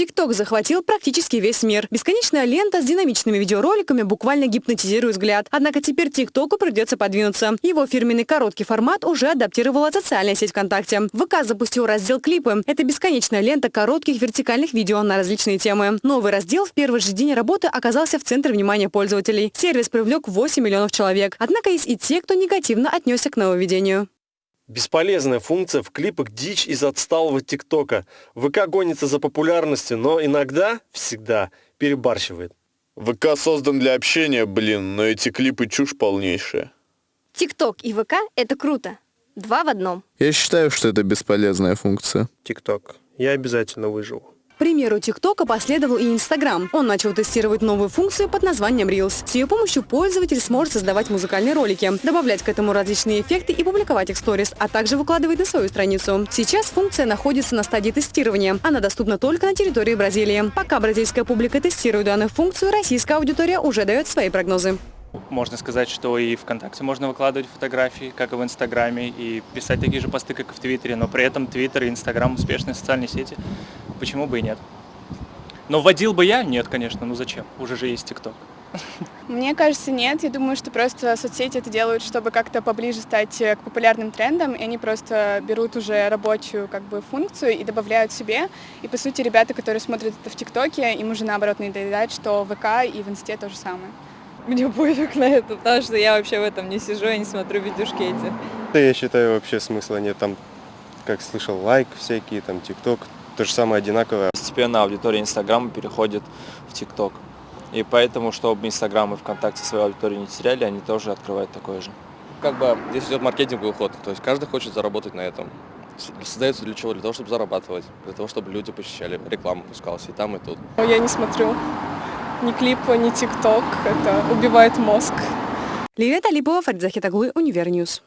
ТикТок захватил практически весь мир. Бесконечная лента с динамичными видеороликами буквально гипнотизирует взгляд. Однако теперь ТикТоку придется подвинуться. Его фирменный короткий формат уже адаптировала социальная сеть ВКонтакте. ВК запустил раздел «Клипы». Это бесконечная лента коротких вертикальных видео на различные темы. Новый раздел в первый же день работы оказался в центре внимания пользователей. Сервис привлек 8 миллионов человек. Однако есть и те, кто негативно отнесся к нововведению. Бесполезная функция в клипах дичь из отсталого ТикТока. ВК гонится за популярностью, но иногда, всегда, перебарщивает. ВК создан для общения, блин, но эти клипы чушь полнейшая. ТикТок и ВК — это круто. Два в одном. Я считаю, что это бесполезная функция. ТикТок. Я обязательно выживу примеру ТикТока последовал и Инстаграм. Он начал тестировать новую функцию под названием Reels. С ее помощью пользователь сможет создавать музыкальные ролики, добавлять к этому различные эффекты и публиковать их в сторис, а также выкладывать на свою страницу. Сейчас функция находится на стадии тестирования. Она доступна только на территории Бразилии. Пока бразильская публика тестирует данную функцию, российская аудитория уже дает свои прогнозы. Можно сказать, что и ВКонтакте можно выкладывать фотографии, как и в Инстаграме, и писать такие же посты, как и в Твиттере, но при этом Твиттер и Инстаграм успешные социальные сети. Почему бы и нет? Но вводил бы я? Нет, конечно. Ну зачем? Уже же есть ТикТок. Мне кажется, нет. Я думаю, что просто соцсети это делают, чтобы как-то поближе стать к популярным трендам, и они просто берут уже рабочую как бы функцию и добавляют себе. И по сути ребята, которые смотрят это в ТикТоке, им уже наоборот надоедает, что в ВК и в Инсте то же самое. Мне пофиг на это, потому что я вообще в этом не сижу и не смотрю видюшки эти. Я считаю, вообще смысла нет. Там, как слышал, лайк всякие, там, ТикТок, то же самое одинаковое. Постепенно аудитория Инстаграма переходит в ТикТок. И поэтому, чтобы Инстаграм и ВКонтакте свою аудиторию не теряли, они тоже открывают такое же. Как бы здесь идет маркетинговый ход, то есть каждый хочет заработать на этом. Создается для чего? Для того, чтобы зарабатывать, для того, чтобы люди посещали, реклама пускалась и там, и тут. Я не смотрю ни клипа, ни TikTok. Это убивает мозг. Лилия Талипова, Фарид Захитаглы, Univer News.